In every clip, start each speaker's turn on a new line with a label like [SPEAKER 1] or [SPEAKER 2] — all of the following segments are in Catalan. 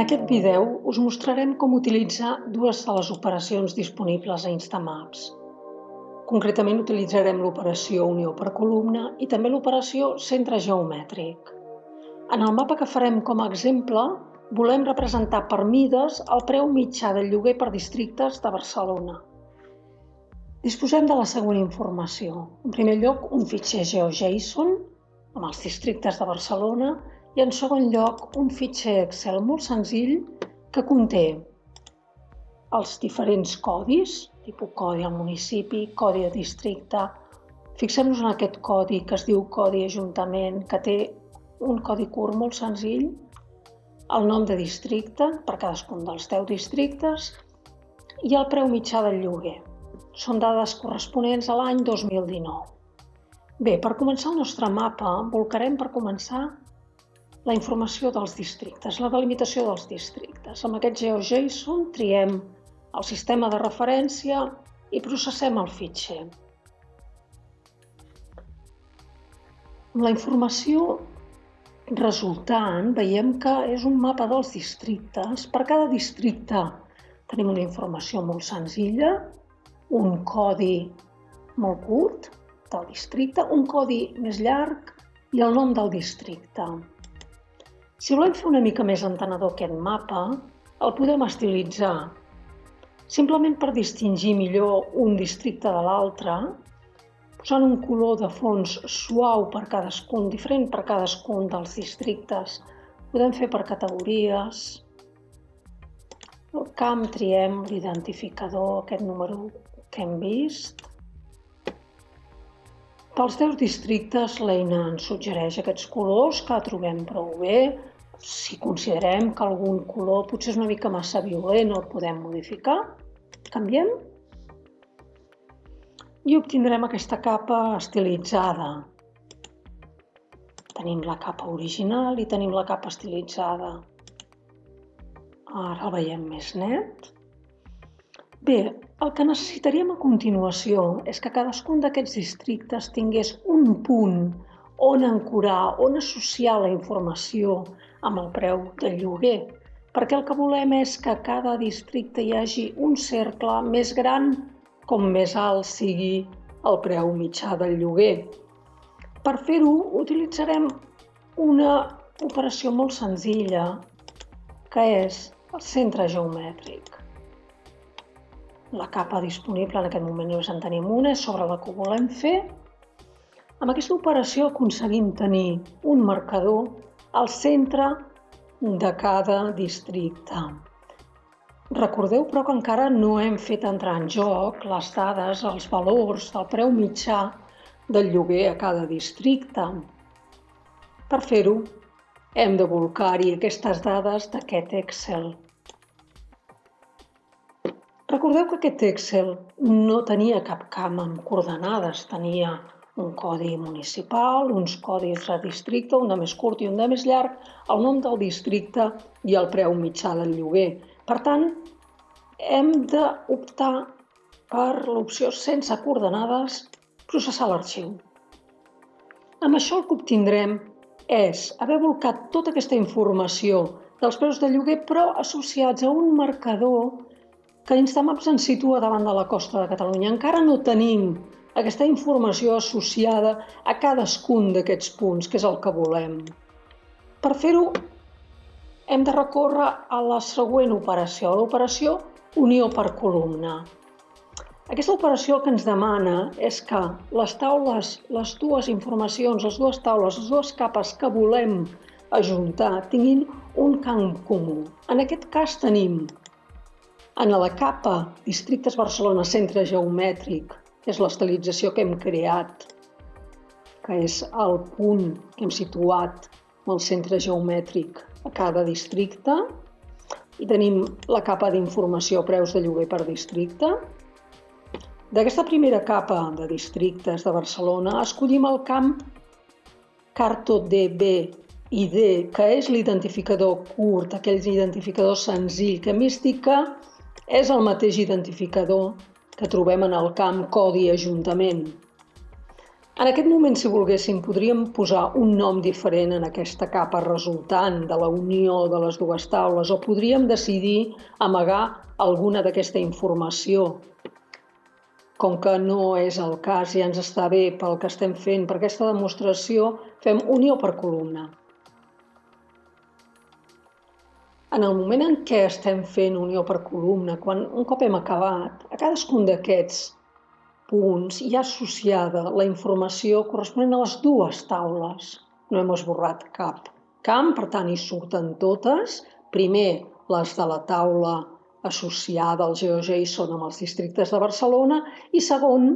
[SPEAKER 1] En aquest vídeo us mostrarem com utilitzar dues de les operacions disponibles a Instamaps. Concretament utilitzarem l'operació unió per columna i també l'operació centre geomètric. En el mapa que farem com a exemple, volem representar per mides el preu mitjà del lloguer per districtes de Barcelona. Disposem de la següent informació. En primer lloc, un fitxer GeoJSON amb els districtes de Barcelona i en segon lloc un fitxer Excel molt senzill que conté els diferents codis, tipus codi al municipi, codi de districte. Fixem-nos en aquest codi que es diu codi ajuntament, que té un codi curt molt senzill, el nom de districte per cadascun dels 10 districtes i el preu mitjà del lloguer. Són dades corresponents a l'any 2019. Bé, per començar el nostre mapa, volcarem per començar la informació dels districtes, la delimitació dels districtes. Amb aquest GeoJSON triem el sistema de referència i processem el fitxer. Amb la informació resultant veiem que és un mapa dels districtes. Per cada districte tenim una informació molt senzilla, un codi molt curt del districte, un codi més llarg i el nom del districte. Si volem fer una mica més entenedor aquest mapa, el podem estilitzar. Simplement per distingir millor un districte de l'altre, posant un color de fons suau per cadascun, diferent per cadascun dels districtes. Podem fer per categories. Al camp triem l'identificador, aquest número que hem vist. Pels 10 districtes l'eina ens suggereix aquests colors que trobem prou bé. Si considerem que algun color potser és una mica massa violent el podem modificar, canviem i obtindrem aquesta capa estilitzada. Tenim la capa original i tenim la capa estilitzada. Ara el veiem més net. Bé, el que necessitaríem a continuació és que cadascun d'aquests districtes tingués un punt on ancorar, on associar la informació amb el preu del lloguer, perquè el que volem és que a cada districte hi hagi un cercle més gran com més alt sigui el preu mitjà del lloguer. Per fer-ho utilitzarem una operació molt senzilla, que és el centre geomètric. La capa disponible en aquest moment només en tenim una, és sobre la que volem fer. Amb aquesta operació aconseguim tenir un marcador al centre de cada districte. Recordeu, però, que encara no hem fet entrar en joc les dades, els valors del preu mitjà del lloguer a cada districte. Per fer-ho, hem de volcar-hi aquestes dades d'aquest Excel. Recordeu que aquest Excel no tenia cap camp amb coordenades, tenia un codi municipal, uns codis de districte, un de més curt i un de més llarg, el nom del districte i el preu mitjà del lloguer. Per tant, hem d'optar per l'opció sense coordenades, processar l'arxiu. Amb això el que obtindrem és haver volcat tota aquesta informació dels preus de lloguer, però associats a un marcador que Instamaps ens situa davant de la costa de Catalunya. Encara no tenim aquesta informació associada a cadascun d'aquests punts, que és el que volem. Per fer-ho, hem de recórrer a la següent operació, l'operació unió per columna. Aquesta operació el que ens demana és que les taules, les dues informacions, les dues taules, les dues capes que volem ajuntar tinguin un camp comú. En aquest cas tenim en la capa Districtes Barcelona Centre Geomètric, és l'estilització que hem creat, que és el punt que hem situat el centre geomètric a cada districte, i tenim la capa d'informació preus de lloguer per districte. D'aquesta primera capa de districtes de Barcelona escollim el camp CartoDB ID, que és l'identificador curt, aquell identificador senzill que mística és el mateix identificador que trobem en el camp Codi Ajuntament. En aquest moment, si volguéssim, podríem posar un nom diferent en aquesta capa resultant de la unió de les dues taules o podríem decidir amagar alguna d'aquesta informació. Com que no és el cas, ja ens està bé pel que estem fent, per aquesta demostració fem unió per columna. En el moment en què estem fent unió per columna, quan un cop hem acabat, a cadascun d'aquests punts hi ha associada la informació corresponent a les dues taules. No hem esborrat cap camp, per tant hi surten totes. Primer, les de la taula associada al GeoJSON amb els districtes de Barcelona i segon,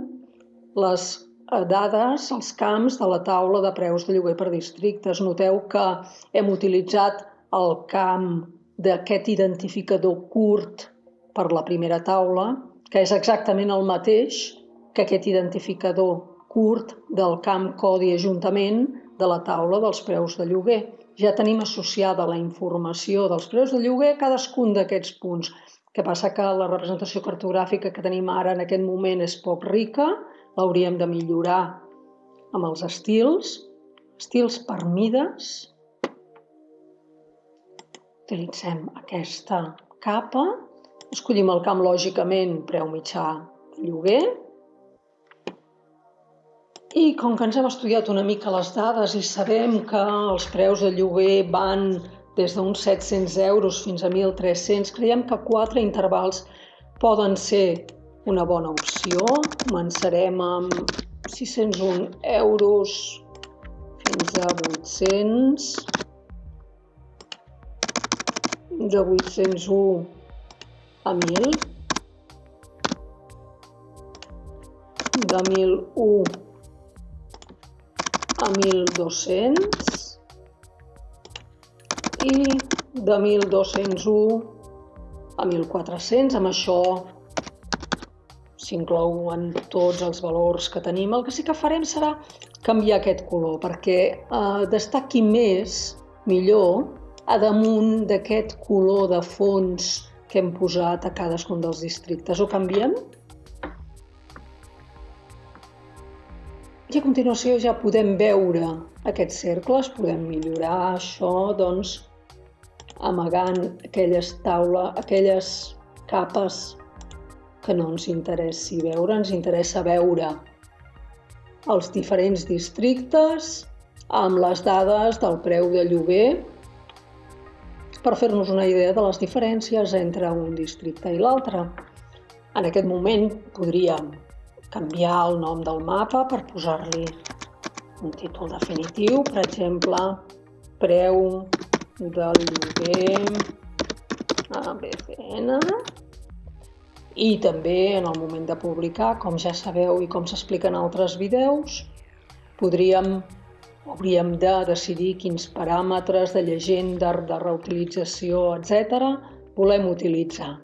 [SPEAKER 1] les eh, dades, els camps de la taula de preus de lloguer per districtes. Noteu que hem utilitzat el camp d'aquest identificador curt per la primera taula, que és exactament el mateix que aquest identificador curt del camp codi ajuntament de la taula dels preus de lloguer. Ja tenim associada la informació dels preus de lloguer a cadascun d'aquests punts. que passa que la representació cartogràfica que tenim ara en aquest moment és poc rica, l'hauríem de millorar amb els estils, estils per mides. Utilitzem aquesta capa, escollim el camp lògicament preu mitjà lloguer, i com que ens hem estudiat una mica les dades i sabem que els preus de lloguer van des d'uns 700 euros fins a 1.300, creiem que quatre intervals poden ser una bona opció. Començarem amb 601 euros fins a 800, de 801 a 1.000, de 1.001 a 1.200 i de 1.201 a 1.400. Amb això s'inclouen tots els valors que tenim. El que sí que farem serà canviar aquest color perquè eh, destaqui més, millor, a damunt d'aquest color de fons que hem posat a cadascun dels districtes. Ho canviem? I a continuació ja podem veure aquests cercles, podem millorar això, doncs, amagant aquelles taula, aquelles capes que no ens interessi veure, ens interessa veure els diferents districtes amb les dades del preu de lloguer per fer-nos una idea de les diferències entre un districte i l'altre. En aquest moment podríem canviar el nom del mapa per posar-li un títol definitiu, per exemple, preu del lloguer a BCN i també en el moment de publicar, com ja sabeu i com s'explica en altres vídeos, podríem hauríem de decidir quins paràmetres de llegenda, de reutilització, etc. volem utilitzar.